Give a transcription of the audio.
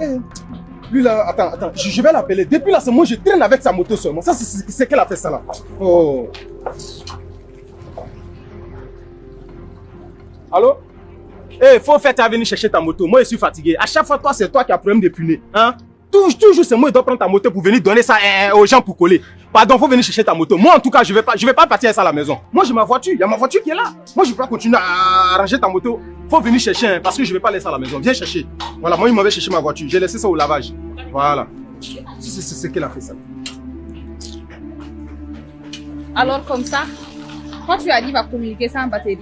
Eh, lui là, attends, attends, je, vais l'appeler. Depuis là, c'est moi, je traîne avec sa moto seulement. Ça, c'est- qu'elle a fait ça là. Oh. Allô? Eh, faut faire ta venir chercher ta moto. Moi, je suis fatigué. À chaque fois, toi, c'est toi qui as problème de punais. Hein? Toujours, c'est moi qui dois prendre ta moto pour venir donner ça eh, eh, aux gens pour coller. Pardon, faut venir chercher ta moto. Moi, en tout cas, je vais pas, je vais pas partir avec ça à la maison. Moi, j'ai ma voiture. Il y a ma voiture qui est là. Moi, je peux pas continuer à ranger ta moto. Faut venir chercher, hein, parce que je vais pas laisser ça à la maison. Viens chercher. Voilà, moi, il m'avait cherché ma voiture. J'ai laissé ça au lavage. Voilà. C'est ce qu'elle a fait, ça. Alors, comme ça, quand tu arrives à communiquer sans batterie,